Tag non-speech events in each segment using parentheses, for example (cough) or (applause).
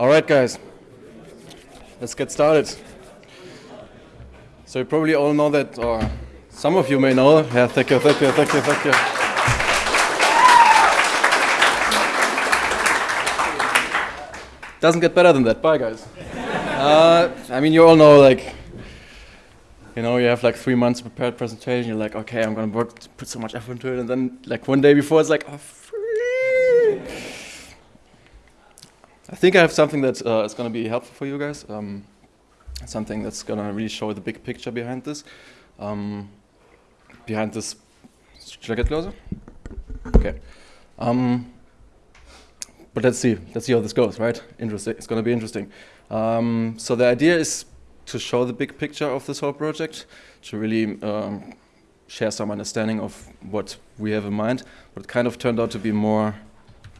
All right, guys, let's get started. So you probably all know that, or some of you may know. Yeah, thank you, thank you, thank you, thank you. Doesn't get better than that. Bye, guys. Uh, I mean, you all know, like, you know, you have like three months prepared presentation. You're like, okay, I'm gonna work, put so much effort into it, and then like one day before, it's like, oh, I think I have something that uh, is gonna be helpful for you guys. Um, something that's gonna really show the big picture behind this. Um, behind this, should I get closer? Okay. Um, but let's see, let's see how this goes, right? Interesting. It's gonna be interesting. Um, so the idea is to show the big picture of this whole project, to really um, share some understanding of what we have in mind. But it kind of turned out to be more,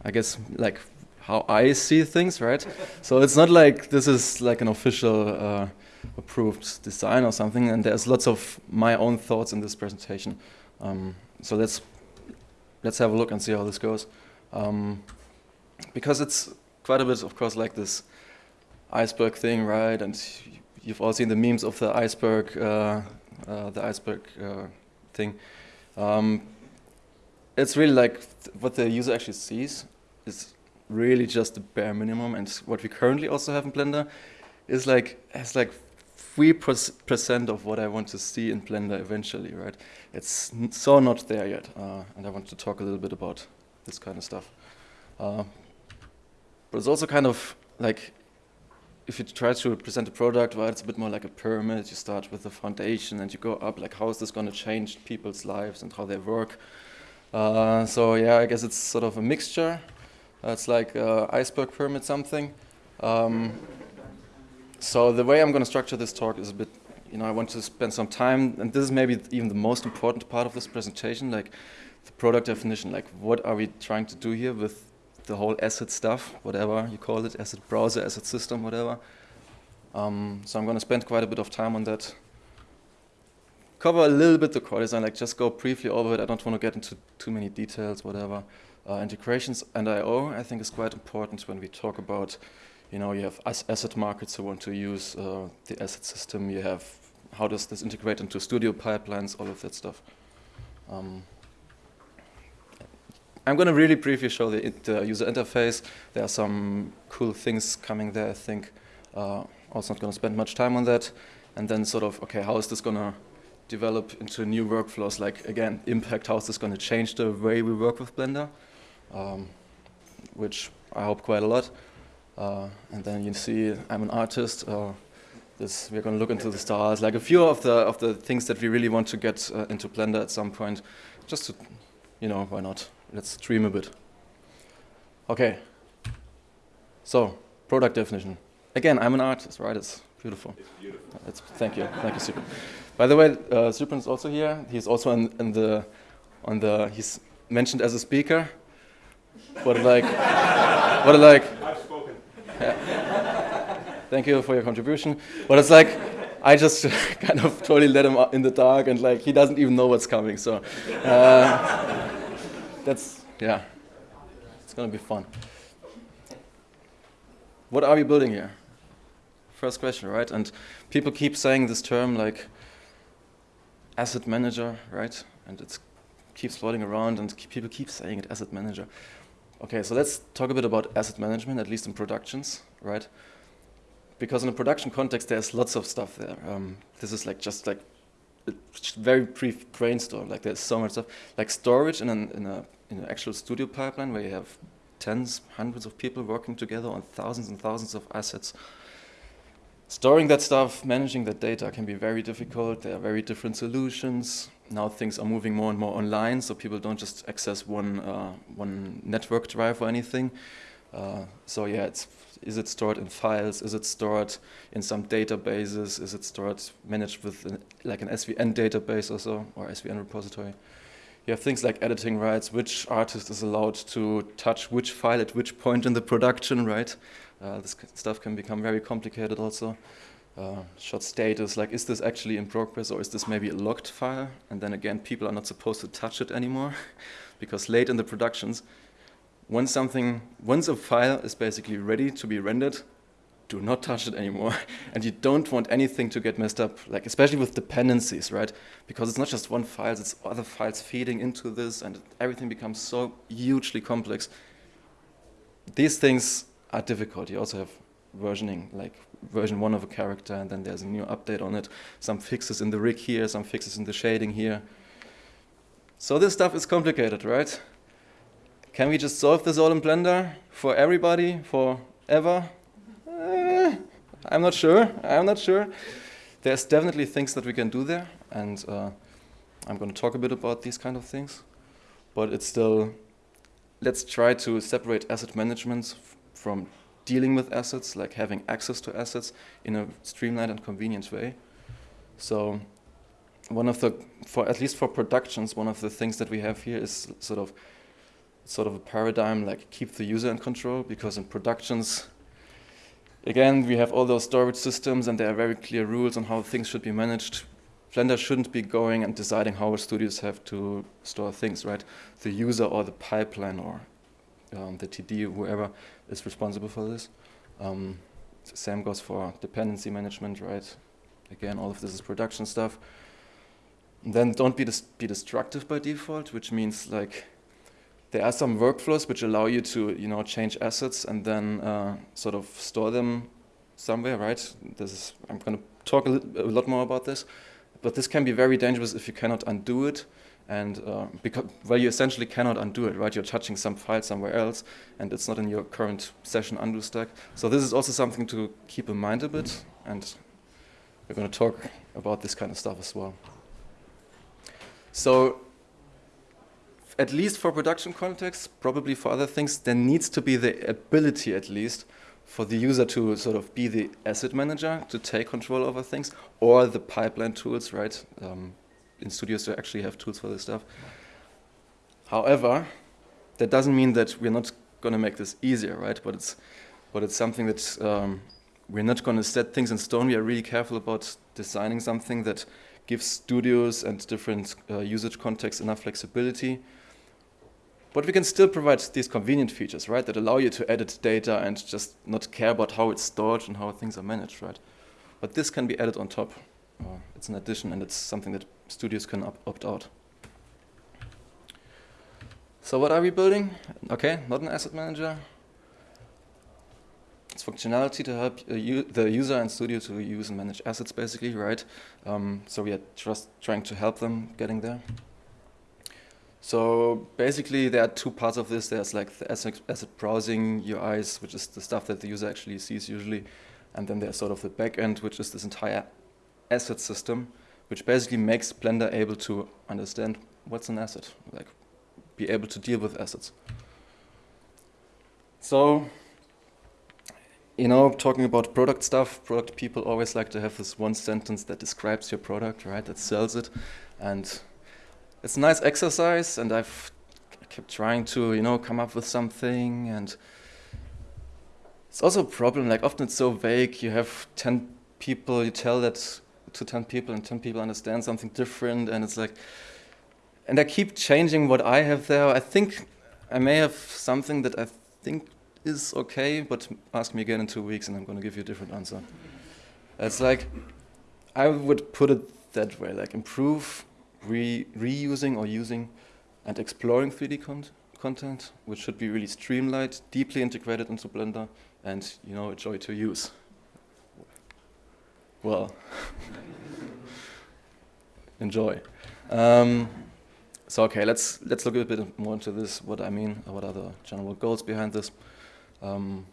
I guess, like how I see things, right? so it's not like this is like an official uh, approved design or something, and there's lots of my own thoughts in this presentation. Um, so let's let's have a look and see how this goes. Um, because it's quite a bit, of course, like this iceberg thing, right? And you've all seen the memes of the iceberg, uh, uh, the iceberg uh, thing. Um, it's really like th what the user actually sees is really just the bare minimum, and what we currently also have in Blender is like has like three percent of what I want to see in Blender eventually, right? It's so not there yet, uh, and I want to talk a little bit about this kind of stuff. Uh, but it's also kind of like if you try to present a product, well, it's a bit more like a pyramid. You start with the foundation and you go up, like how is this going to change people's lives and how they work. Uh, so yeah, I guess it's sort of a mixture. Uh, it's like uh, iceberg pyramid something. Um, so the way I'm going to structure this talk is a bit, you know, I want to spend some time, and this is maybe even the most important part of this presentation, like the product definition, like what are we trying to do here with the whole asset stuff, whatever you call it, asset browser, asset system, whatever. Um, so I'm going to spend quite a bit of time on that. Cover a little bit the core design, like just go briefly over it. I don't want to get into too many details, whatever. Uh, integrations and I.O. I think is quite important when we talk about, you know, you have asset markets who want to use uh, the asset system. You have how does this integrate into studio pipelines, all of that stuff. Um, I'm going to really briefly show the, the, user interface. There are some cool things coming there, I think. Uh, also not going to spend much time on that. And then sort of, okay, how is this going to develop into new workflows? Like, again, impact, how is this going to change the way we work with Blender? Um, which I hope quite a lot. Uh, and then you see I'm an artist. Uh, this, we're going to look into the stars, like a few of the of the things that we really want to get uh, into Blender at some point, just to, you know, why not? let's dream a bit. Okay. So, product definition. Again, I'm an artist, right? It's beautiful. It's beautiful. It's, thank you. Thank you, Sybren. By the way, uh, Sybren is also here. He's also in, in, the, on the, he's mentioned as a speaker. What like, what like. I've spoken. Yeah. Thank you for your contribution. But it's like, I just (laughs) kind of totally let him in the dark and like, he doesn't even know what's coming, so. Uh, that's, yeah, it's going to be fun. What are we building here? First question, right? And people keep saying this term like asset manager, right? And it keeps floating around and people keep saying it, asset manager. Okay, so let's talk a bit about asset management, at least in productions, right? Because in a production context, there's lots of stuff there. Um, this is like just like a very brief brainstorm. Like there's so much stuff, like storage in an, in a in an actual studio pipeline where you have tens, hundreds of people working together on thousands and thousands of assets. Storing that stuff, managing that data can be very difficult. There are very different solutions. Now things are moving more and more online, so people don't just access one uh, one network drive or anything. Uh, so yeah, it's is it stored in files? Is it stored in some databases? Is it stored managed with an, like an SVN database or so, or SVN repository? You have things like editing rights, which artist is allowed to touch which file at which point in the production, right? Uh, this stuff can become very complicated also. Uh, shot status, like is this actually in progress or is this maybe a locked file? And then again, people are not supposed to touch it anymore (laughs) because late in the productions, once something, once a file is basically ready to be rendered, do not touch it anymore. (laughs) and you don't want anything to get messed up, like especially with dependencies, right? Because it's not just one file, it's other files feeding into this and everything becomes so hugely complex. These things are difficult. You also have versioning, like version one of a character and then there's a new update on it. Some fixes in the rig here, some fixes in the shading here. So this stuff is complicated, right? Can we just solve this all in Blender for everybody, forever? Eh, I'm not sure. I'm not sure. There's definitely things that we can do there, and uh, I'm going to talk a bit about these kind of things. But it's still, let's try to separate asset management from dealing with assets, like having access to assets in a streamlined and convenient way. So one of the, for at least for productions, one of the things that we have here is sort of sort of a paradigm like keep the user in control because in productions, again, we have all those storage systems and there are very clear rules on how things should be managed. Blender shouldn't be going and deciding how our studios have to store things, right? The user or the pipeline or um, the TD, whoever is responsible for this. Um, same goes for dependency management, right? Again, all of this is production stuff. And then don't be, dis be destructive by default, which means like there are some workflows which allow you to, you know, change assets and then uh, sort of store them somewhere, right? This is, I'm going to talk a, a, lot more about this, but this can be very dangerous if you cannot undo it, and uh, because well, you essentially cannot undo it, right? You're touching some file somewhere else, and it's not in your current session undo stack. So this is also something to keep in mind a bit, and we're going to talk about this kind of stuff as well. So at least for production context, probably for other things, there needs to be the ability at least for the user to sort of be the asset manager, to take control over things, or the pipeline tools, right? Um, in studios to actually have tools for this stuff. However, that doesn't mean that we're not going to make this easier, right? But it's, but it's something that um, we're not going to set things in stone. We are really careful about designing something that gives studios and different uh, usage contexts enough flexibility but we can still provide these convenient features, right, that allow you to edit data and just not care about how it's stored and how things are managed, right? But this can be added on top. Uh, it's an addition and it's something that studios can opt out. So what are we building? Okay, not an asset manager. It's functionality to help uh, the user and studio to use and manage assets, basically, right? Um, so we are just trying to help them getting there. So basically there are two parts of this. There's like the asset, asset browsing UIs, which is the stuff that the user actually sees usually. And then there's sort of the backend, which is this entire asset system, which basically makes Blender able to understand what's an asset, like be able to deal with assets. So, you know, talking about product stuff, product people always like to have this one sentence that describes your product, right, that sells it. And it's a nice exercise, and I've kept trying to, you know, come up with something, and it's also a problem. Like often it's so vague. You have ten people, you tell that to ten people, and ten people understand something different, and it's like, and I keep changing what I have there. I think I may have something that I think is okay, but ask me again in two weeks, and I'm going to give you a different answer. It's like I would put it that way, like improve re reusing or using and exploring 3D con content, which should be really streamlined, deeply integrated into Blender, and you know, a joy to use. Well, enjoy. Um, so okay, let's let's look a bit more into this. What I mean, what are the general goals behind this? Um,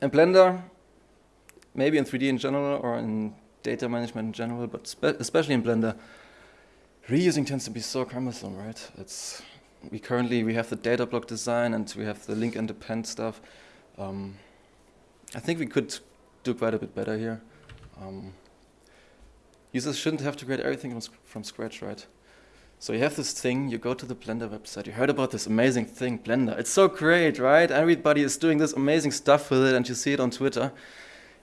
in Blender, maybe in 3D in general or in data management in general, but especially in Blender, reusing tends to be so cumbersome, right? It's we currently we have the data block design and we have the link and stuff. Um, I think we could do quite a bit better here. Um, users shouldn't have to create everything from, scratch, right? So you have this thing, you go to the Blender website, you heard about this amazing thing, Blender. It's so great, right? Everybody is doing this amazing stuff with it and you see it on Twitter.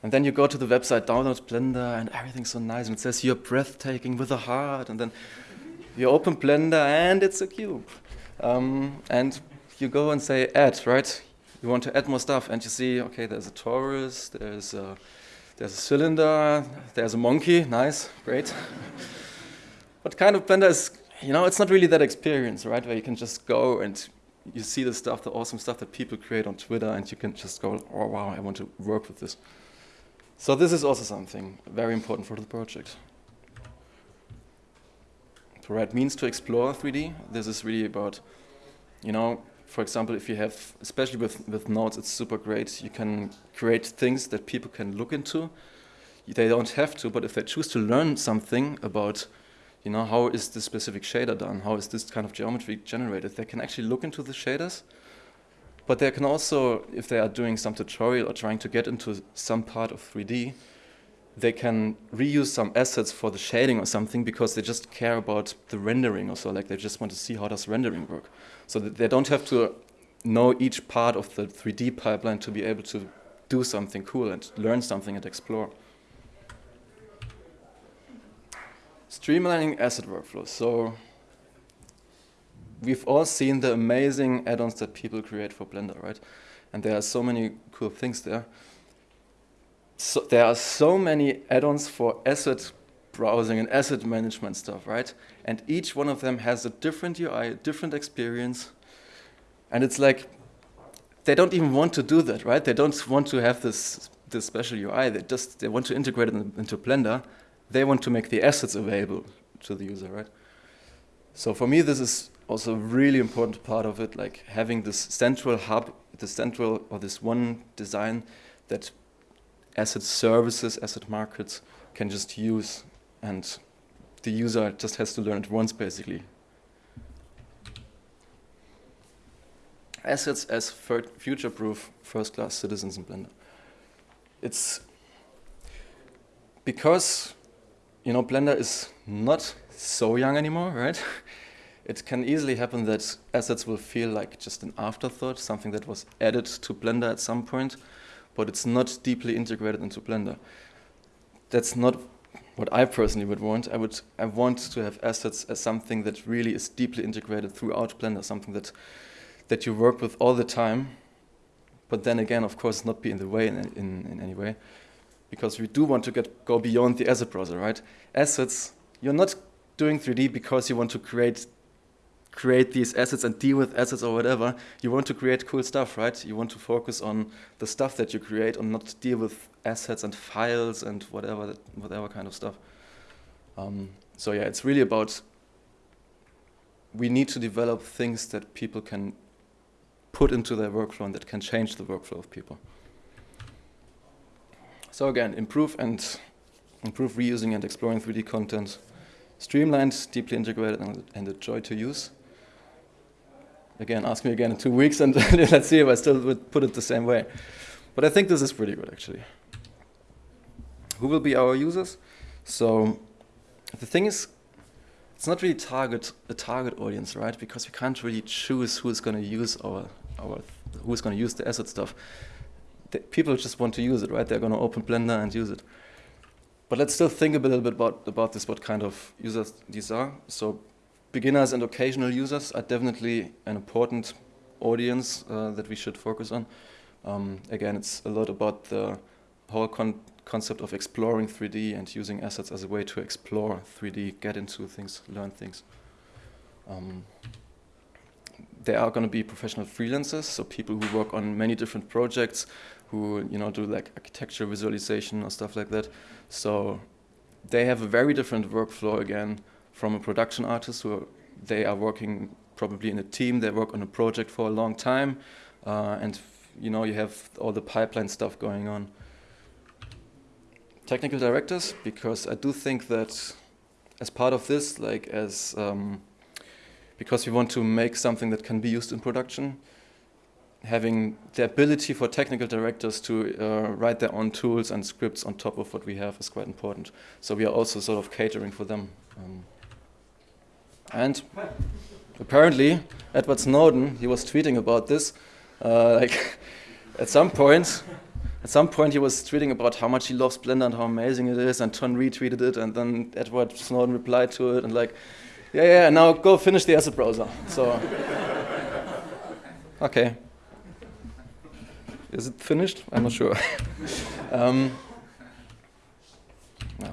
And then you go to the website, download Blender, and everything's so nice. And it says you're breathtaking with a heart. And then you open Blender and it's a cube. Um, and you go and say add, right? You want to add more stuff, and you see, okay, there's a torus, there's a, there's a cylinder, there's a monkey, nice, great. but kind of Blender is, you know, it's not really that experience, right? Where you can just go and you see the stuff, the awesome stuff that people create on Twitter, and you can just go, oh wow, I want to work with this. So this is also something very important for the project. To write means to explore 3D. This is really about, you know, for example, if you have, especially with, with nodes, it's super great. You can create things that people can look into. They don't have to, but if they choose to learn something about you know, how is this specific shader done? How is this kind of geometry generated? They can actually look into the shaders, but they can also, if they are doing some tutorial or trying to get into some part of 3D, they can reuse some assets for the shading or something because they just care about the rendering or so, like they just want to see how does rendering work. So that they don't have to know each part of the 3D pipeline to be able to do something cool and learn something and explore. Streamlining asset workflows. So we've all seen the amazing add-ons that people create for Blender, right? And there are so many cool things there. So there are so many add-ons for asset browsing and asset management stuff, right? And each one of them has a different UI, a different experience. And it's like, they don't even want to do that, right? They don't want to have this, this special UI. They just, they want to integrate it into Blender they want to make the assets available to the user, right? So for me, this is also a really important part of it, like having this central hub, the central or this one design that asset services, asset markets can just use and the user just has to learn it once basically. Assets as future-proof first-class citizens in Blender. It's because you know, Blender is not so young anymore, right? (laughs) it can easily happen that assets will feel like just an afterthought, something that was added to Blender at some point, but it's not deeply integrated into Blender. That's not what I personally would want. I would I want to have assets as something that really is deeply integrated throughout Blender, something that that you work with all the time, but then again, of course, not be in the way in, in, in any way because we do want to get go beyond the asset browser, right? Assets, you're not doing 3D because you want to create create these assets and deal with assets or whatever. You want to create cool stuff, right? You want to focus on the stuff that you create and not deal with assets and files and whatever whatever kind of stuff. Um, so yeah, it's really about we need to develop things that people can put into their workflow and that can change the workflow of people. So again, improve and improve reusing and exploring 3D content, streamlined, deeply integrated, and, and a joy to use. Again, ask me again in two weeks, and (laughs) let's see if I still would put it the same way. But I think this is pretty good, actually. Who will be our users? So the thing is, it's not really target a target audience, right? Because we can't really choose who's going to use our our who's going to use the asset stuff people just want to use it, right? They're going to open Blender and use it. But let's still think a little bit about, about this, what kind of users these are. So beginners and occasional users are definitely an important audience uh, that we should focus on. Um, again, it's a lot about the whole con concept of exploring 3D and using assets as a way to explore 3D, get into things, learn things. Um, there are going to be professional freelancers, so people who work on many different projects, who you know do like architecture visualization or stuff like that. So they have a very different workflow again from a production artist who they are working probably in a team. They work on a project for a long time, uh, and you know you have all the pipeline stuff going on. Technical directors, because I do think that as part of this, like as um, because we want to make something that can be used in production, having the ability for technical directors to uh, write their own tools and scripts on top of what we have is quite important. So we are also sort of catering for them. Um, and apparently, Edward Snowden, he was tweeting about this. Uh, like (laughs) at some point, at some point he was tweeting about how much he loves Blender and how amazing it is, and Ton retweeted it, and then Edward Snowden replied to it, and like, yeah, yeah, now go finish the asset browser. So. (laughs) Okay. Is it finished? I'm not sure. (laughs) um,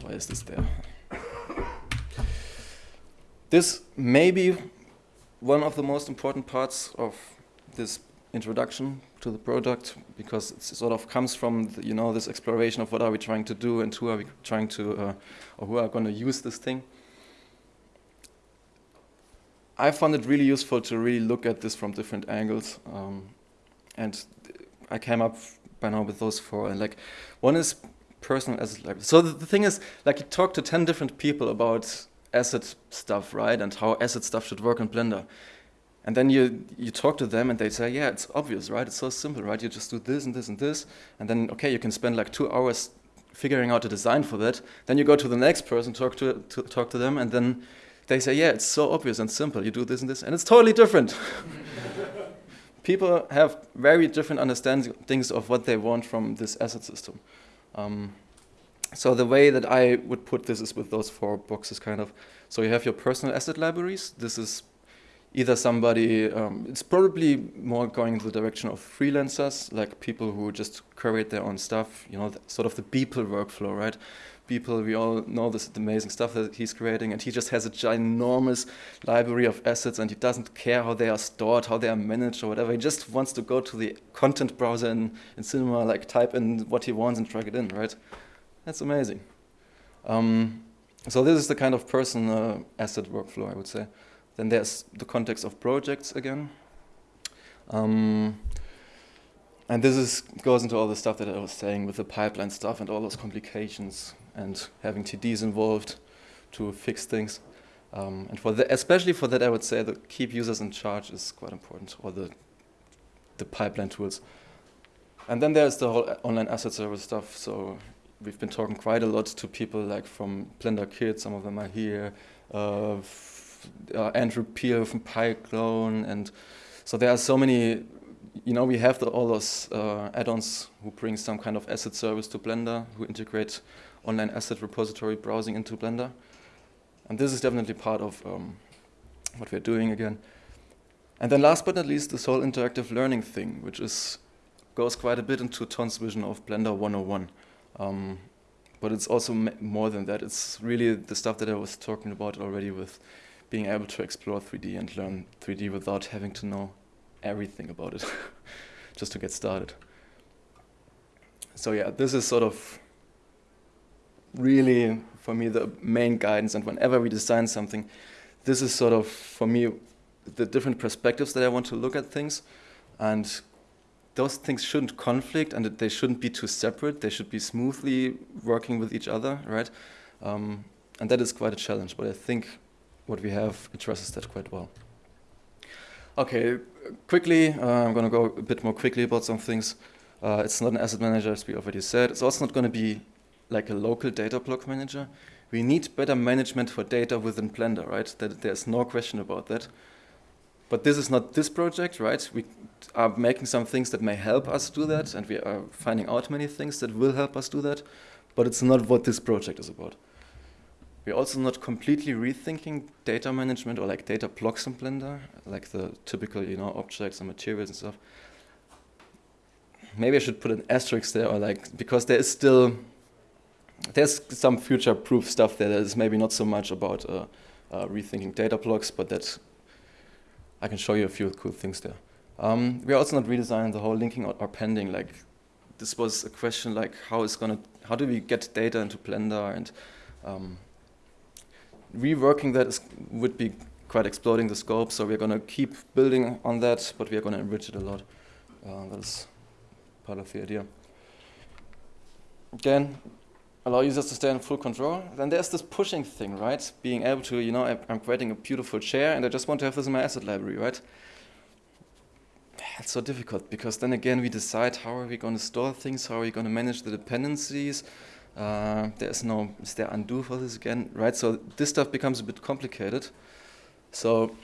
why is this there? This may be one of the most important parts of this introduction to the product because it sort of comes from the, you know this exploration of what are we trying to do and who are we trying to uh, or who are going to use this thing. I found it really useful to really look at this from different angles, um, and I came up by now with those four. And like, one is personal asset library. So the, the thing is, like, you talk to ten different people about asset stuff, right, and how asset stuff should work in Blender. And then you, you talk to them and they say, yeah, it's obvious, right? It's so simple, right? You just do this and this and this. And then, okay, you can spend like two hours figuring out a design for that. Then you go to the next person, talk to, to talk to them, and then they say, yeah, it's so obvious and simple. You do this and this, and it's totally different. (laughs) People have very different understandings of what they want from this asset system. Um, so the way that I would put this is with those four boxes, kind of. So you have your personal asset libraries. This is either somebody, um, it's probably more going in the direction of freelancers, like people who just create their own stuff, you know, sort of the Beeple workflow, right? Beeple, we all know this amazing stuff that he's creating, and he just has a ginormous library of assets, and he doesn't care how they are stored, how they are managed, or whatever. He just wants to go to the content browser in, in Cinema, like type in what he wants and drag it in, right? That's amazing. Um, so this is the kind of person asset workflow, I would say. Then there's the context of projects again. Um, and this is, goes into all the stuff that I was saying with the pipeline stuff and all those complications and having TDs involved to fix things. Um, and for the, especially for that, I would say the keep users in charge is quite important, or the, the pipeline tools. And then there's the whole online asset service stuff. So we've been talking quite a lot to people like from BlenderKit, some of them are here, uh, uh, Andrew Peel from PyClone, and so there are so many. You know, we have the, all those uh, add-ons who bring some kind of asset service to Blender, who integrate online asset repository browsing into Blender, and this is definitely part of um, what we're doing again. And then last but not least, this whole interactive learning thing, which is goes quite a bit into Ton's vision of Blender 101. Um, but it's also more than that. It's really the stuff that I was talking about already with being able to explore 3D and learn 3D without having to know everything about it, (laughs) just to get started. So yeah, this is sort of really, for me, the main guidance. And whenever we design something, this is sort of, for me, the different perspectives that I want to look at things. And those things shouldn't conflict and they shouldn't be too separate. They should be smoothly working with each other, right? Um, and that is quite a challenge, but I think what we have addresses that quite well. Okay, quickly, uh, I'm going to go a bit more quickly about some things. Uh, it's not an asset manager, as we already said. It's also not going to be like a local data block manager. We need better management for data within Blender, right? That there's no question about that. But this is not this project, right? We are making some things that may help us do that, and we are finding out many things that will help us do that. But it's not what this project is about. We're also not completely rethinking data management or like data blocks in Blender, like the typical, you know, objects and materials and stuff. Maybe I should put an asterisk there, or like because there is still there's some future-proof stuff there that is maybe not so much about uh, uh, rethinking data blocks, but that I can show you a few cool things there. Um, we're also not redesigning the whole linking or, or appending. Like this was a question like how is gonna how do we get data into Blender and um, reworking that is, would be quite exploding the scope, so we're going to keep building on that, but we are going to enrich it a lot. Uh, that is part of the idea. Again, allow users to stay in full control. Then there's this pushing thing, right? Being able to, you know, I'm creating a beautiful chair and I just want to have this in my asset library, right? It's so difficult because then again we decide how are we going to store things, how are we going to manage the dependencies, uh, there's no, is there undo for this again, right? So this stuff becomes a bit complicated. So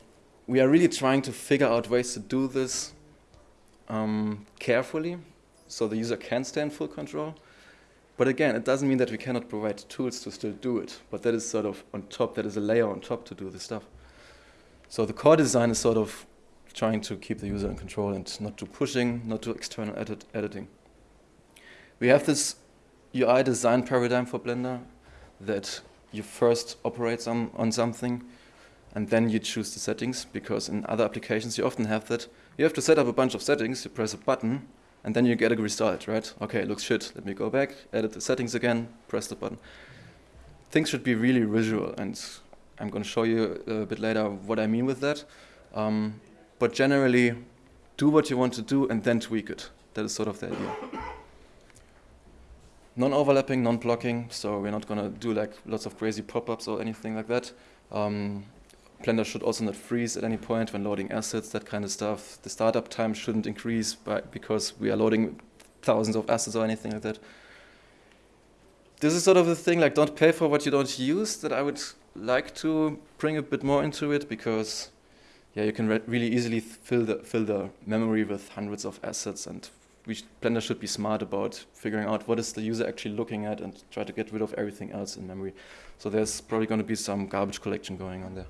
we are really trying to figure out ways to do this um, carefully so the user can stay in full control. But again, it doesn't mean that we cannot provide tools to still do it. But that is sort of on top, that is a layer on top to do this stuff. So the core design is sort of trying to keep the user in control and not do pushing, not do external edit editing. We have this UI design paradigm for Blender that you first operate on, on something and then you choose the settings because in other applications you often have that. You have to set up a bunch of settings, you press a button and then you get a result, right? Okay, looks shit, let me go back, edit the settings again, press the button. Things should be really visual and I'm going to show you a bit later what I mean with that. Um, but generally, do what you want to do and then tweak it. That is sort of the idea. Non-overlapping, non-blocking, so we're not going to do like lots of crazy pop-ups or anything like that. Um, Blender should also not freeze at any point when loading assets, that kind of stuff. The startup time shouldn't increase by, because we are loading thousands of assets or anything like that. This is sort of the thing, like don't pay for what you don't use, that I would like to bring a bit more into it because yeah, you can re really easily fill the, fill the memory with hundreds of assets and we sh Blender should be smart about figuring out what is the user actually looking at and try to get rid of everything else in memory. So there's probably going to be some garbage collection going on there.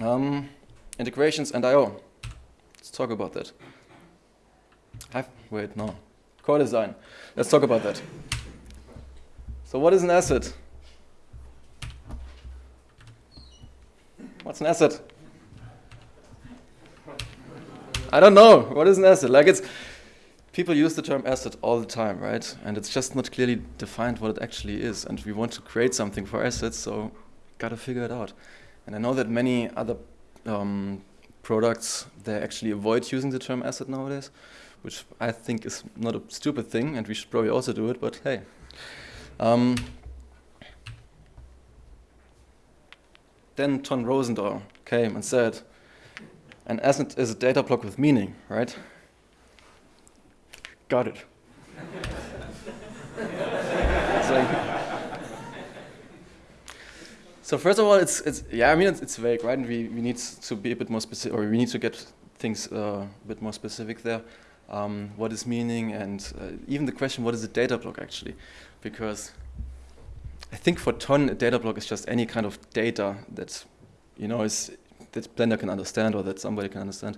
Um, integrations and I.O. Let's talk about that. I've, wait, no. Core design. Let's talk about that. So what is an asset? What's an asset? I don't know. What is an asset? Like it's people use the term asset all the time, right? And it's just not clearly defined what it actually is. And we want to create something for assets, so gotta figure it out. And I know that many other um, products they actually avoid using the term asset nowadays, which I think is not a stupid thing, and we should probably also do it. But hey. Um, Then Ton Roosendaal came and said, an asset is a data block with meaning, right? Got it. So first of all, it's, it's yeah, I mean, it's, it's vague, right? And we, we need to be a bit more specific, or we need to get things uh, a bit more specific there. Um, what is meaning, and uh, even the question, what is a data block actually? Because I think for Ton, a data block is just any kind of data that you know is that Blender can understand or that somebody can understand.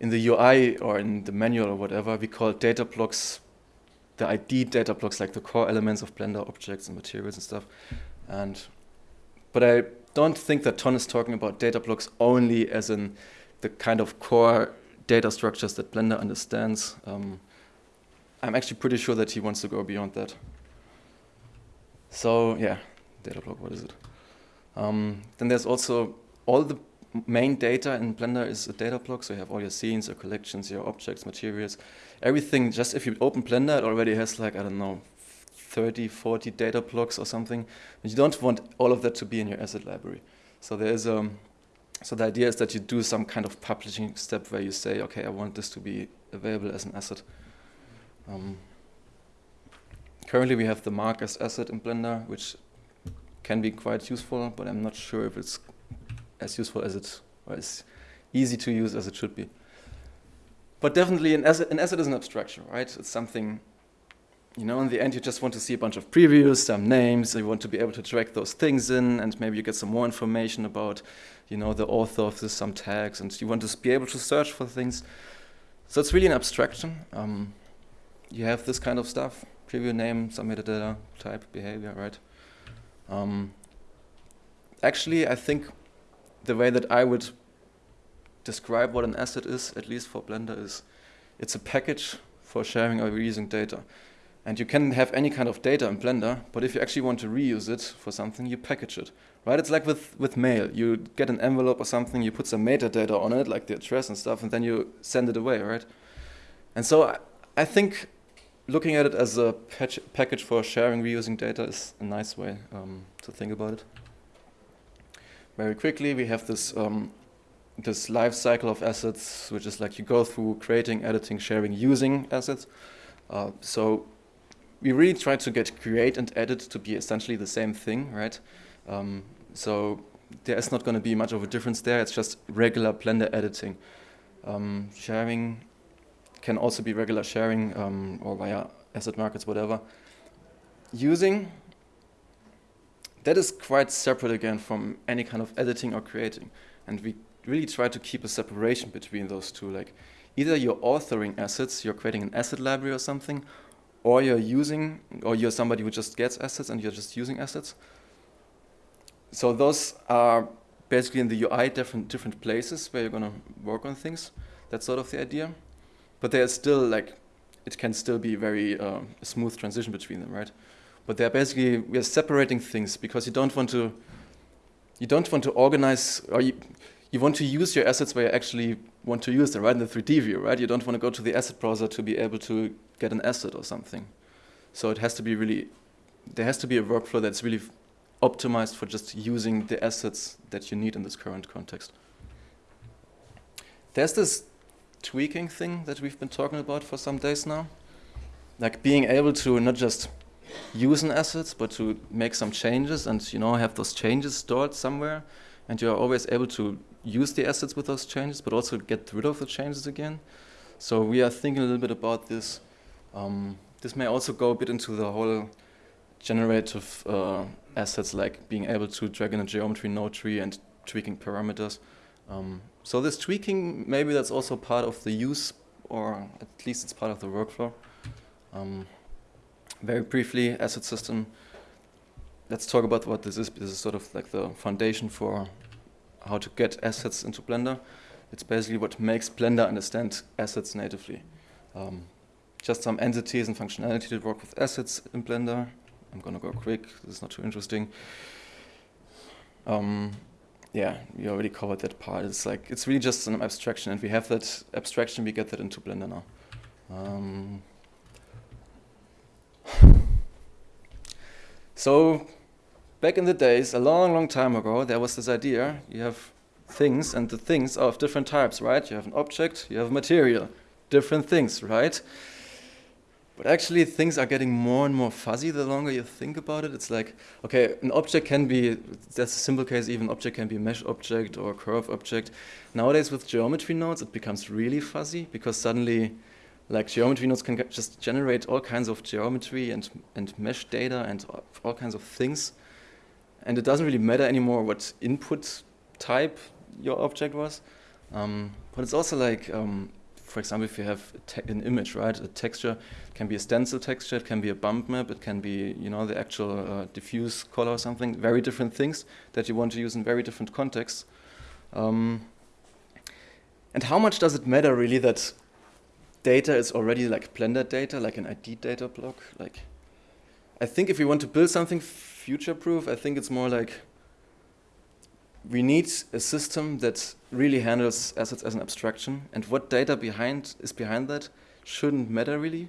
In the UI or in the manual or whatever, we call data blocks the ID data blocks like the core elements of Blender objects and materials and stuff. And but I don't think that Ton is talking about data blocks only as in the kind of core data structures that Blender understands. Um, I'm actually pretty sure that he wants to go beyond that. So yeah, data block, what is it? Um, then there's also all the main data in Blender is a data block, so you have all your scenes, your collections, your objects, materials, everything. Just if you open Blender, it already has like, I don't know, 30, 40 data blocks or something. And you don't want all of that to be in your asset library. So there is a, um, so the idea is that you do some kind of publishing step where you say, okay, I want this to be available as an asset. Um, Currently we have the mark as asset in Blender, which can be quite useful, but I'm not sure if it's as useful as it, or as easy to use as it should be. But definitely an asset, an asset is an abstraction, right? It's something, you know, in the end you just want to see a bunch of previews, some names, you want to be able to track those things in, and maybe you get some more information about, you know, the author of this, some tags, and you want to be able to search for things. So it's really an abstraction. Um, you have this kind of stuff, preview name, some metadata, type, behavior, right? Um, actually, I think the way that I would describe what an asset is, at least for Blender, is it's a package for sharing or reusing data. And you can have any kind of data in Blender, but if you actually want to reuse it for something, you package it. Right? It's like with, with mail. You get an envelope or something, you put some metadata on it, like the address and stuff, and then you send it away, right? And so I, I think looking at it as a package for sharing, reusing data is a nice way um, to think about it. Very quickly, we have this um, this life cycle of assets, which is like you go through creating, editing, sharing, using assets. Uh, so we really try to get create and edit to be essentially the same thing, right? Um, so there is not going to be much of a difference there. It's just regular Blender editing. Um, sharing can also be regular sharing um, or via asset markets, whatever. Using, that is quite separate again from any kind of editing or creating. And we really try to keep a separation between those two. Like either you're authoring assets, you're creating an asset library or something, or you're using, or you're somebody who just gets assets and you're just using assets. So those are basically in the UI different different places where you're gonna work on things. That's sort of the idea. But there's still like, it can still be very uh, smooth transition between them, right? But they're basically we are separating things because you don't want to you don't want to organize or you, you want to use your assets where you actually want to use them, right? In the 3D view, right? You don't want to go to the asset browser to be able to get an asset or something. So it has to be really, there has to be a workflow that's really optimized for just using the assets that you need in this current context. There's this tweaking thing that we've been talking about for some days now. Like being able to not just use an asset, but to make some changes and you know have those changes stored somewhere and you're always able to use the assets with those changes, but also get rid of the changes again. So we are thinking a little bit about this. Um, this may also go a bit into the whole generative uh, assets, like being able to drag in a geometry node tree and tweaking parameters. Um, so this tweaking, maybe that's also part of the use, or at least it's part of the workflow. Um, very briefly, asset system. Let's talk about what this is. This is sort of like the foundation for how to get assets into Blender. It's basically what makes Blender understand assets natively. Um, just some entities and functionality that work with assets in Blender. I'm gonna go quick, this is not too interesting. Um, yeah, we already covered that part. It's like, it's really just an abstraction and we have that abstraction, we get that into Blender now. Um, (sighs) so back in the days, a long, long time ago, there was this idea, you have things, and the things are of different types, right? You have an object, you have material, different things, right? But actually, things are getting more and more fuzzy the longer you think about it. It's like, okay, an object can be, that's a simple case, even object can be a mesh object or a curve object. Nowadays, with geometry nodes, it becomes really fuzzy because suddenly, like geometry nodes can just generate all kinds of geometry and, and mesh data and all kinds of things and it doesn't really matter anymore what input type your object was. Um, but it's also like, um, for example, if you have an image, right, a texture can be a stencil texture, it can be a bump map, it can be, you know, the actual uh, diffuse color or something. Very different things that you want to use in very different contexts. Um, and how much does it matter really that data is already like Blender data, like an ID data block? Like, I think if we want to build something future-proof. I think it's more like we need a system that really handles assets as an abstraction, and what data behind is behind that shouldn't matter really,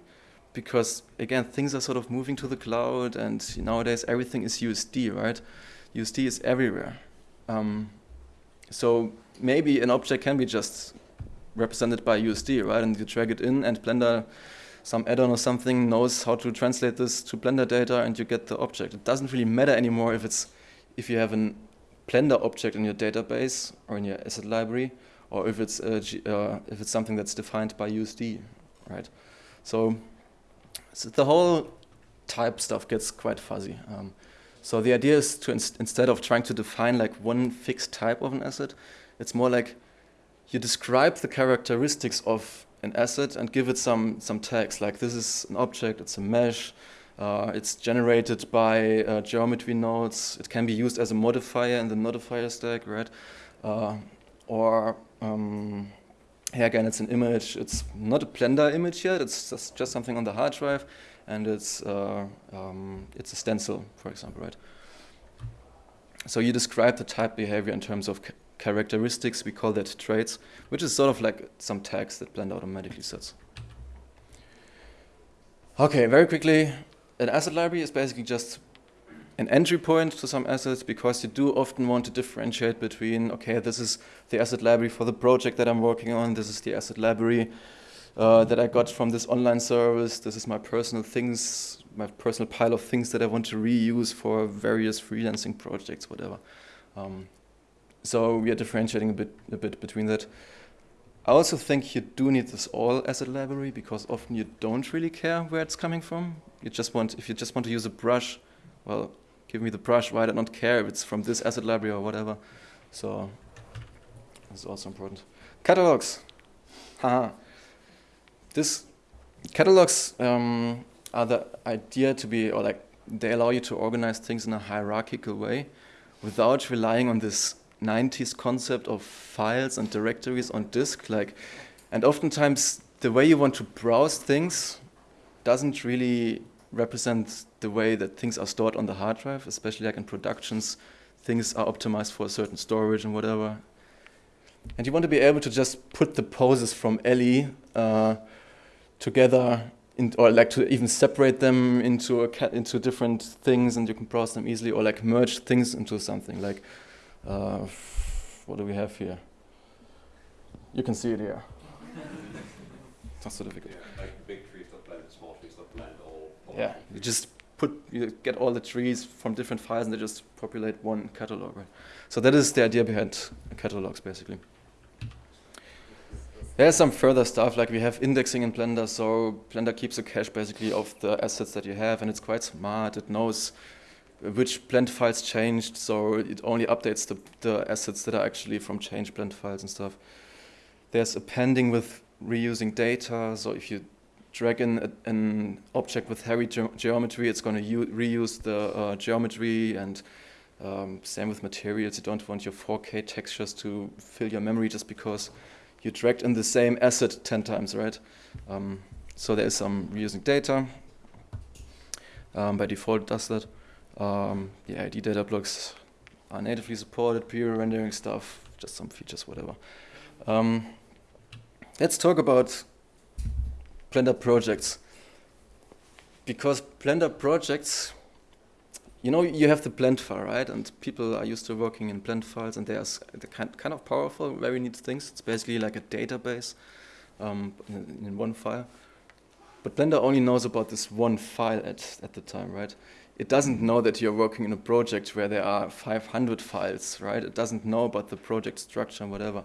because again, things are sort of moving to the cloud, and nowadays everything is USD, right? USD is everywhere. Um, so maybe an object can be just represented by USD, right? And you drag it in, and Blender some add-on or something knows how to translate this to Blender data and you get the object. It doesn't really matter anymore if it's if you have a Blender object in your database or in your asset library, or if it's uh, if it's something that's defined by USD, right? So, so the whole type stuff gets quite fuzzy. Um, so the idea is to ins instead of trying to define like one fixed type of an asset, it's more like you describe the characteristics of an asset and give it some, some tags, like this is an object, it's a mesh, uh, it's generated by uh, geometry nodes, it can be used as a modifier in the modifier stack, right? Uh, or, um, here again, it's an image, it's not a Blender image yet, it's just, just something on the hard drive, and it's, uh, um, it's a stencil, for example, right? So you describe the type behavior in terms of characteristics, we call that traits, which is sort of like some tags that Blender automatically sets. Okay, very quickly, an asset library is basically just an entry point to some assets because you do often want to differentiate between, okay, this is the asset library for the project that I'm working on, this is the asset library uh, that I got from this online service, this is my personal things, my personal pile of things that I want to reuse for various freelancing projects, whatever. Um, so we are differentiating a bit, a bit between that. I also think you do need this all asset library because often you don't really care where it's coming from. You just want, if you just want to use a brush, well, give me the brush, why I don't care if it's from this asset library or whatever. So This is also important. Catalogs. Haha. This catalogs um, are the idea to be, or like, they allow you to organize things in a hierarchical way without relying on this 90s concept of files and directories on disk. Like, and oftentimes the way you want to browse things doesn't really represent the way that things are stored on the hard drive, especially like in productions, things are optimized for a certain storage and whatever. And you want to be able to just put the poses from Ellie uh, together, in, or like to even separate them into a into different things, and you can browse them easily, or like merge things into something. Like, uh, what do we have here? You can see it here. it's (laughs) not so difficult. Yeah, like big trees that blend, small trees that blend all. all Yeah, you just put you get all the trees from different files, and they just populate one catalog. Right. So that is the idea behind catalogs, basically. There's some further stuff, like we have indexing in Blender, so Blender keeps a cache basically of the assets that you have, and it's quite smart. It knows which blend files changed, so it only updates the, the assets that are actually from change blend files and stuff. There's appending with reusing data, so if you drag in a, an object with hairy ge geometry, it's going to reuse the uh, geometry and um, same with materials. You don't want your 4K textures to fill your memory just because you dragged in the same asset 10 times, right? Um, so there is some reusing data. Um, by default, does that. Um, the ID data blocks are natively supported, pre-rendering stuff, just some features, whatever. Um, let's talk about Blender projects. Because Blender projects, you know, you have the blend file, right? And people are used to working in blend files, and they are kind, kind of powerful, very neat things. It's basically like a database um, in, in, one file. But Blender only knows about this one file at, at the time, right? It doesn't know that you're working in a project where there are 500 files, right? It doesn't know about the project structure and whatever.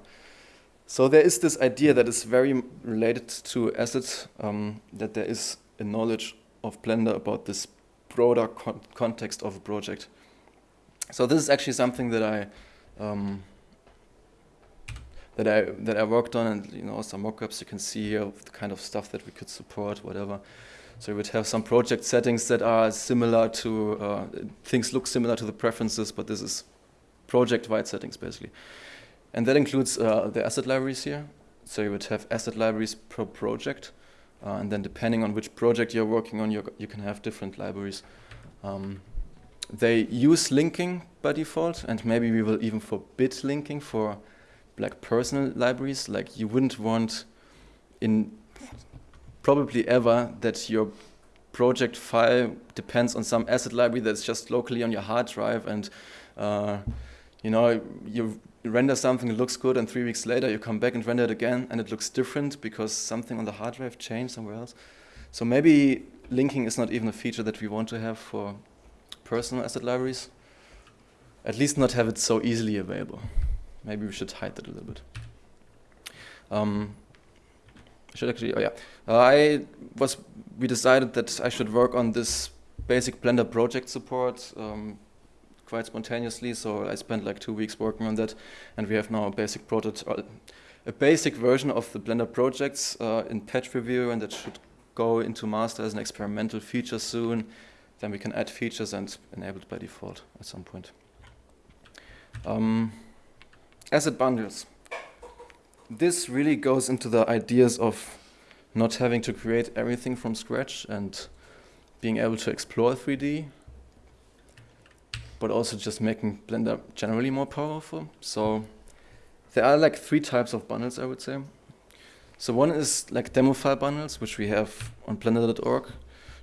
So there is this idea that is very related to assets, um, that there is a knowledge of Blender about this broader con context of a project. So this is actually something that I um, that I that I worked on, and you know some mockups you can see here of the kind of stuff that we could support, whatever. So we would have some project settings that are similar to uh, things look similar to the preferences, but this is project-wide settings basically, and that includes uh, the asset libraries here. So you would have asset libraries per project. Uh, and then depending on which project you're working on, you you can have different libraries. Um, they use linking by default, and maybe we will even forbid linking for like personal libraries. Like you wouldn't want in probably ever that your project file depends on some asset library that's just locally on your hard drive and uh, you know you you render something, it looks good, and three weeks later you come back and render it again, and it looks different because something on the hard drive changed somewhere else. So maybe linking is not even a feature that we want to have for personal asset libraries. At least not have it so easily available. Maybe we should hide that a little bit. Um, should actually, oh yeah. Uh, I was, we decided that I should work on this basic Blender project support. Um, quite spontaneously. So I spent like two weeks working on that, and we have now a basic prototype, a basic version of the Blender projects uh, in patch review, and that should go into master as an experimental feature soon. Then we can add features and enable it by default at some point. Um, asset bundles. This really goes into the ideas of not having to create everything from scratch and being able to explore 3D but also just making Blender generally more powerful. So there are like three types of bundles, I would say. So one is like demo file bundles, which we have on blender.org.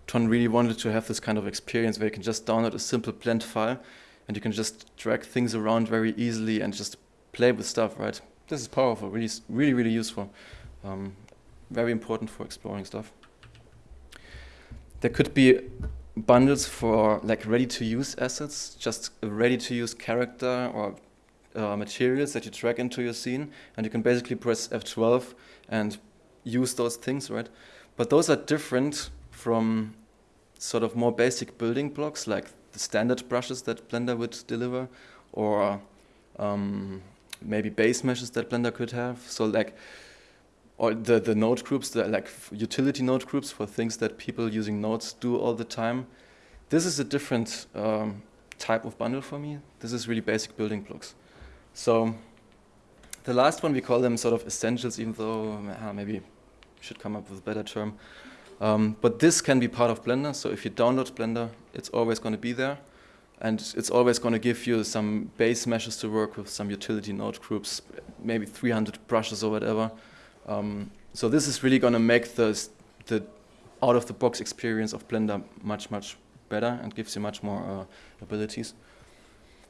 Ton really wanted to have this kind of experience where you can just download a simple blend file and you can just drag things around very easily and just play with stuff, right? This is powerful, really, really, really useful. Um, very important for exploring stuff. There could be bundles for like ready-to-use assets, just a ready-to-use character or uh, materials that you drag into your scene, and you can basically press F12 and use those things, right? But those are different from sort of more basic building blocks like the standard brushes that Blender would deliver, or um, maybe base meshes that Blender could have. So like, or the, the node groups, the like utility node groups for things that people using nodes do all the time. This is a different um, type of bundle for me. This is really basic building blocks. So the last one, we call them sort of essentials, even though uh, maybe should come up with a better term. Um, but this can be part of Blender, so if you download Blender, it's always going to be there. And it's always going to give you some base meshes to work with, some utility node groups, maybe 300 brushes or whatever. Um, so this is really going to make the, the out-of-the-box experience of Blender much, much better and gives you much more uh, abilities.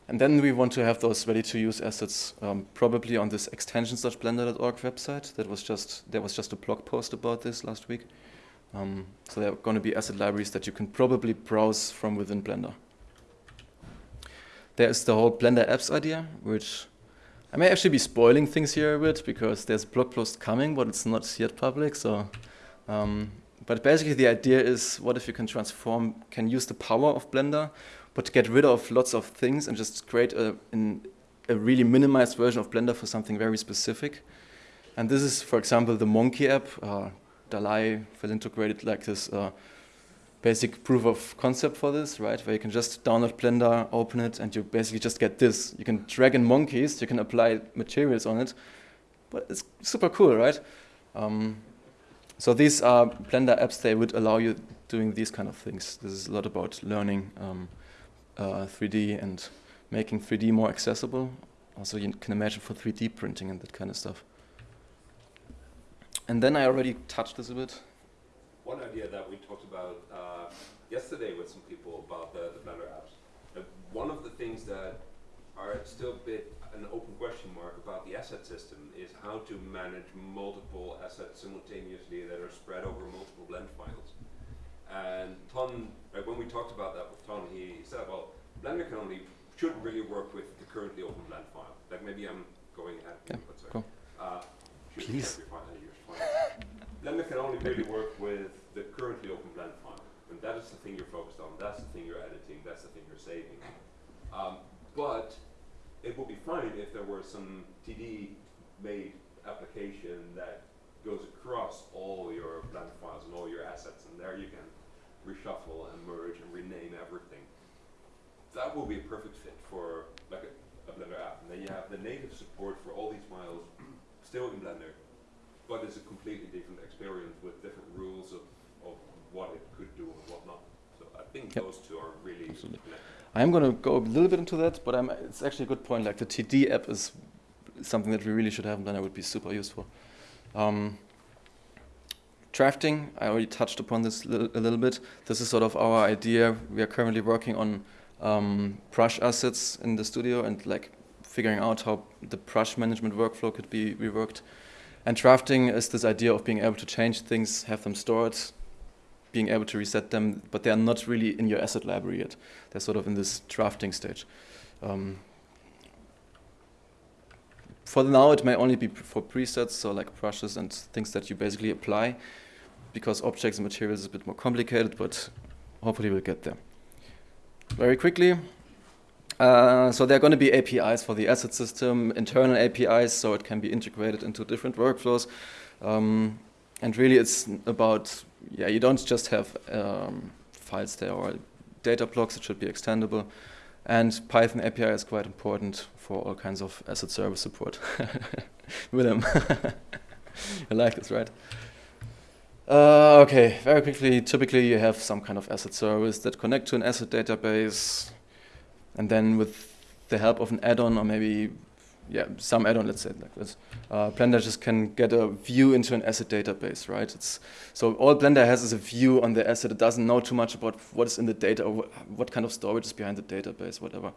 And then we want to have those ready-to-use assets um, probably on this extensions.blender.org website. That was just there was just a blog post about this last week. Um, so there are going to be asset libraries that you can probably browse from within Blender. There is the whole Blender apps idea, which I may actually be spoiling things here a bit because there's a blog post coming, but it's not yet public. So, um, but basically the idea is, what if you can transform, can use the power of Blender, but get rid of lots of things and just create a, a really minimized version of Blender for something very specific. And this is, for example, the Monkey app. Uh, Dalai Felinto integrated like this uh, basic proof of concept for this, right? Where you can just download Blender, open it, and you basically just get this. You can drag in monkeys, you can apply materials on it, but it's super cool, right? Um, so these are Blender apps, they would allow you doing these kind of things. This is a lot about learning um, uh, 3D and making 3D more accessible. Also, you can imagine for 3D printing and that kind of stuff. And then I already touched this a bit. One idea that we talked about uh, yesterday with some people about the, the Blender apps. Uh, one of the things that are still a bit an open question mark about the asset system is how to manage multiple assets simultaneously that are spread over multiple blend files. And Ton, like when we talked about that with Ton, he said, well, Blender can only, should really work with the currently open blend file. Like maybe I'm going ahead. Yeah, cool. Uh, Please. Blender can only really work with the currently open blend file. And that is the thing you're focused on, that's the thing you're editing, that's the thing you're saving. Um, but it would be fine if there were some TD made application that goes across all your blend files and all your assets, and there you can reshuffle and merge and rename everything. That will be a perfect fit for like a, a Blender app. And then you have the native support for all these files (clears throat) still in Blender, but it's a completely different experience with different rules of, of what it could do and what not. So I think yep. those two are really Absolutely. I'm going to go a little bit into that, but I'm, it's actually a good point. Like the TD app is something that we really should have, and then it would be super useful. Um, drafting, I already touched upon this li a little bit. This is sort of our idea. We are currently working on um, brush assets in the studio and like figuring out how the brush management workflow could be reworked. And drafting is this idea of being able to change things, have them stored, being able to reset them, but they are not really in your asset library yet. They're sort of in this drafting stage. Um, for now, it may only be for presets, so like brushes and things that you basically apply, because objects and materials is a bit more complicated, but hopefully we'll get there. Very quickly, uh, so there are going to be APIs for the asset system, internal APIs, so it can be integrated into different workflows. Um, and really it's about, yeah, you don't just have um, files there or data blocks, it should be extendable. And Python API is quite important for all kinds of asset service support. (laughs) Willem, (laughs) you like this, right? Uh, okay, very quickly, typically you have some kind of asset service that connect to an asset database, and then with the help of an add-on or maybe yeah, some add-on, let's say like this. Uh, Blender just can get a view into an asset database, right? It's, so all Blender has is a view on the asset. It doesn't know too much about what is in the data or wh what kind of storage is behind the database, whatever.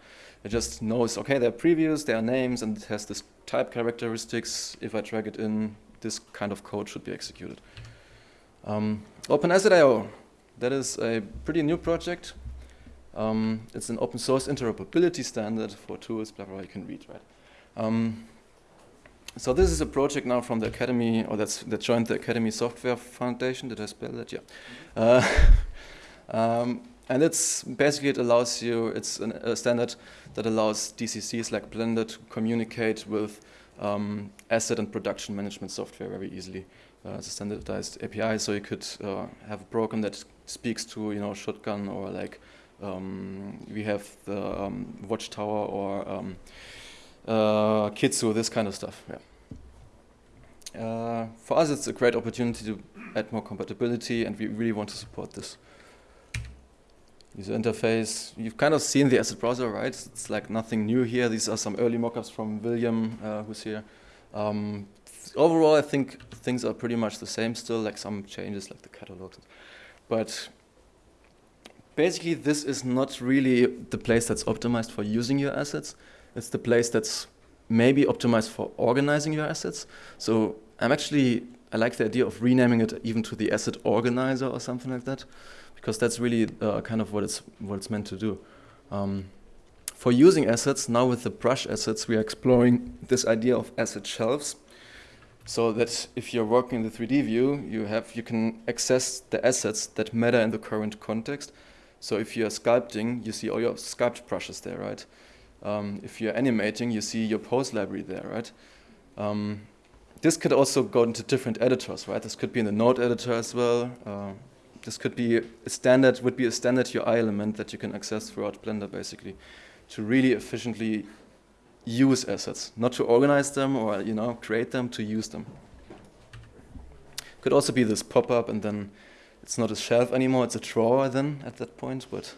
It just knows, okay, there are previews, there are names, and it has this type characteristics. If I drag it in, this kind of code should be executed. Um, OpenAsset.io, that is a pretty new project. Um, it's an open source interoperability standard for tools, blah, blah, you can read, right? Um, so this is a project now from the Academy, or that's that joined the Academy Software Foundation. Did I spell that? Yeah. Uh, (laughs) um, and it's basically it allows you, it's an, a standard that allows DCCs like Blender to communicate with um, asset and production management software very easily. Uh, it's a standardized API, so you could uh, have a program that speaks to you know shotgun or like um, we have the um, watchtower or um, uh, Kitsu, this kind of stuff. Yeah. Uh, for us, it's a great opportunity to add more compatibility, and we really want to support this. User interface, you've kind of seen the asset browser, right? It's like nothing new here. These are some early mockups from William, uh, who's here. Um, overall, I think things are pretty much the same still, like some changes like the catalogs. But basically, this is not really the place that's optimized for using your assets. It's the place that's maybe optimized for organizing your assets. So I'm actually, I like the idea of renaming it even to the asset organizer or something like that, because that's really uh, kind of what it's, what it's meant to do. Um, for using assets, now with the brush assets, we are exploring this idea of asset shelves. So that if you're working in the 3D view, you have you can access the assets that matter in the current context. So if you're sculpting, you see all your sculpt brushes there, right? Um, if you're animating, you see your pose library there, right? Um, this could also go into different editors, right? This could be in the node editor as well. Uh, this could be a standard, would be a standard UI element that you can access throughout Blender, basically, to really efficiently use assets, not to organize them or you know create them, to use them. Could also be this pop-up, and then it's not a shelf anymore; it's a drawer. Then at that point, but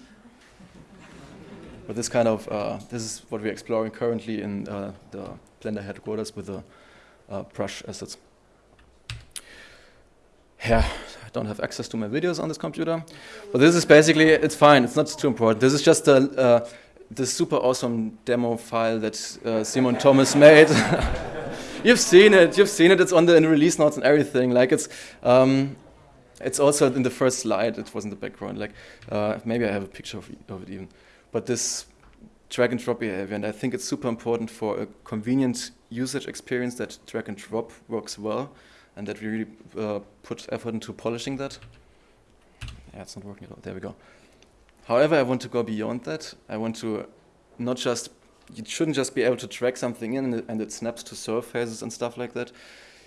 but this kind of, uh, this is what we're exploring currently in uh, the Blender headquarters with the uh, brush assets. Yeah, I don't have access to my videos on this computer, but this is basically, it's fine, it's not too important. This is just a, uh, the super awesome demo file that uh, Simon Thommes made. (laughs) you've seen it, you've seen it, it's on the, the release notes and everything. Like it's, um, it's also in the first slide, it was in the background. Like uh, maybe I have a picture of, of it even but this drag and drop behavior, and I think it's super important for a convenient usage experience that drag and drop works well, and that we really uh, put effort into polishing that. Yeah, it's not working at all. There we go. However, I want to go beyond that. I want to not just, you shouldn't just be able to drag something in and it, and it snaps to surfaces and stuff like that.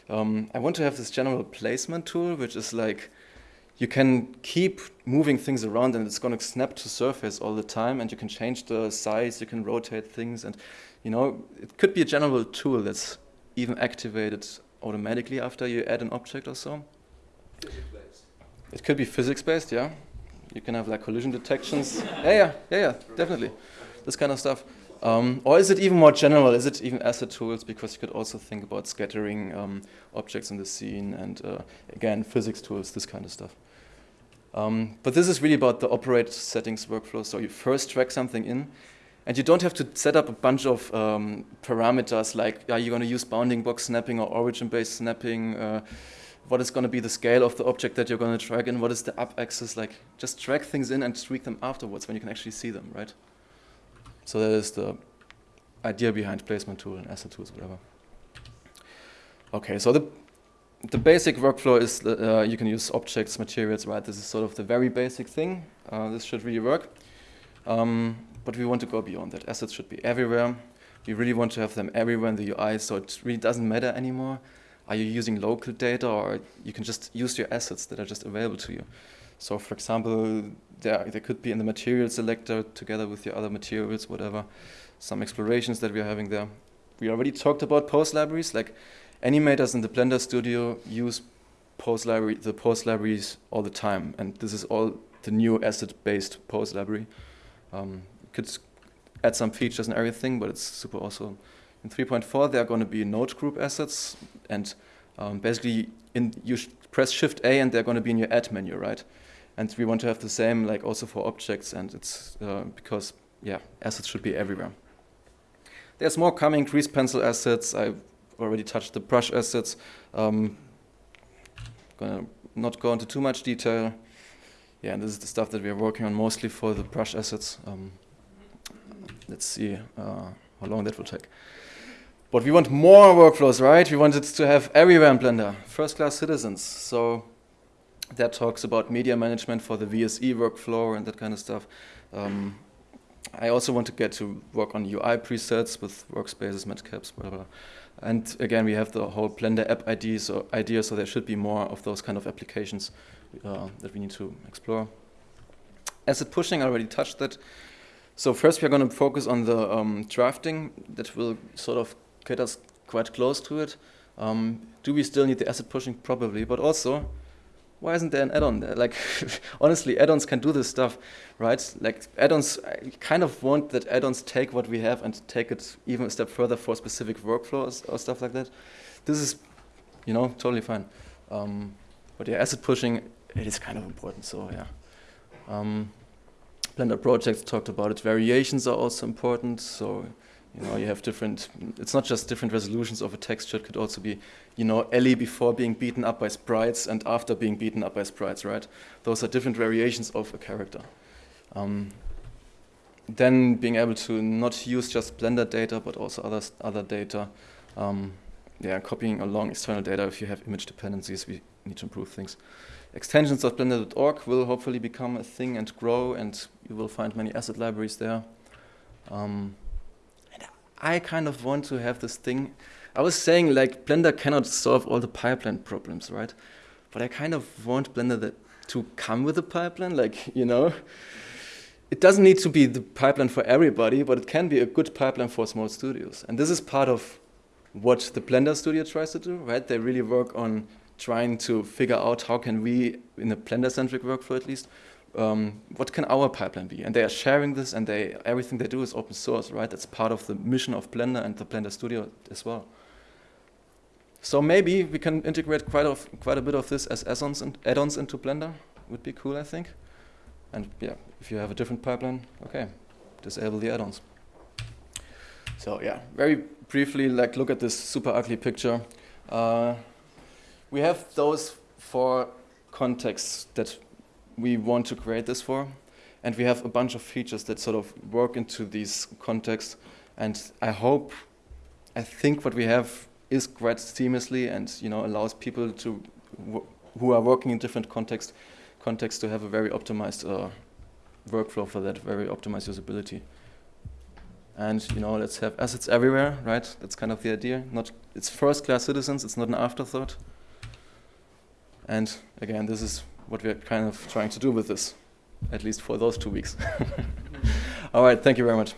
Um, I want to have this general placement tool, which is like, you can keep moving things around and it's going to snap to surface all the time and you can change the size, you can rotate things and you know, it could be a general tool that's even activated automatically after you add an object or so. It could be physics-based, yeah. You can have like collision detections. yeah, yeah, yeah, yeah, definitely. This kind of stuff. Um, or is it even more general? Is it even asset tools? Because you could also think about scattering um, objects in the scene and, uh, again, physics tools, this kind of stuff. Um, but this is really about the operate settings workflow. So you first drag something in, and you don't have to set up a bunch of um, parameters like, are you going to use bounding box snapping or origin-based snapping? Uh, what is going to be the scale of the object that you're going to drag in? What is the up axis? Like, just drag things in and tweak them afterwards when you can actually see them, right? So that is the idea behind placement tool and asset tools, whatever. Okay, so the the basic workflow is uh, you can use objects, materials, right? This is sort of the very basic thing. Uh, this should really work. Um, but we want to go beyond that. Assets should be everywhere. We really want to have them everywhere in the UI, so it really doesn't matter anymore. Are you using local data, or you can just use your assets that are just available to you? So, for example, there, there could be in the material selector together with your other materials, whatever, some explorations that we're having there. We already talked about pose libraries, like animators in the Blender Studio use pose library, the pose libraries all the time, and this is all the new asset-based pose library. Um, could add some features and everything, but it's super awesome. In 3.4, there are going to be node group assets, and um, basically, in, you press Shift A, and they're going to be in your add menu, right? And we want to have the same, like also for objects, and it's uh, because yeah, assets should be everywhere. There's more coming. Grease pencil assets. I already touched the brush assets. Um, gonna not go into too much detail. Yeah, and this is the stuff that we are working on mostly for the brush assets. Um, let's see uh, how long that will take. But we want more workflows, right? We want it to have everywhere in Blender, first-class citizens. So that talks about media management for the VSE workflow and that kind of stuff. Um, I also want to get to work on UI presets with workspaces, matcaps, blah, blah. And again, we have the whole Blender app ID, so idea, so there should be more of those kind of applications uh, that we need to explore. Asset pushing, I already touched that. So first we're going to focus on the um, drafting that will sort of get us quite close to it. Um, do we still need the asset pushing? Probably, but also why isn't there an add-on there? Like, (laughs) honestly, add-ons can do this stuff, right? Like, add-ons, I kind of want that add-ons take what we have and take it even a step further for specific workflows or stuff like that. This is, you know, totally fine. Um, but yeah, asset pushing, it is kind of important, so yeah. Um, Blender projects talked about it. Variations are also important, so you know, you have different, it's not just different resolutions of a texture, it could also be, you know, Ellie before being beaten up by sprites and after being beaten up by sprites, right? Those are different variations of a character. Um, then being able to not use just Blender data, but also other, other data. Um, yeah, copying along external data if you have image dependencies, we need to improve things. Extensions of blender.org will hopefully become a thing and grow, and you will find many asset libraries there. Um, I kind of want to have this thing. I was saying like Blender cannot solve all the pipeline problems, right? But I kind of want Blender that, to come with a pipeline, like, you know. It doesn't need to be the pipeline for everybody, but it can be a good pipeline for small studios. And this is part of what the Blender studio tries to do, right? They really work on trying to figure out how can we, in a Blender-centric workflow at least, um, what can our pipeline be? And they are sharing this, and they everything they do is open source, right? That's part of the mission of Blender and the Blender Studio as well. So maybe we can integrate quite of quite a bit of this as add-ons into Blender. Would be cool, I think. And yeah, if you have a different pipeline, okay, disable the add-ons. So yeah, very briefly, like look at this super ugly picture. Uh, we have those four contexts that we want to create this for. And we have a bunch of features that sort of work into these contexts. And I hope, I think what we have is quite seamlessly and you know allows people to who are working in different contexts contexts to have a very optimized uh, workflow for that, very optimized usability. And you know, let's have assets everywhere, right? That's kind of the idea. Not it's first-class citizens. It's not an afterthought. And again, this is what we're kind of trying to do with this, at least for those two weeks. (laughs) All right, thank you very much.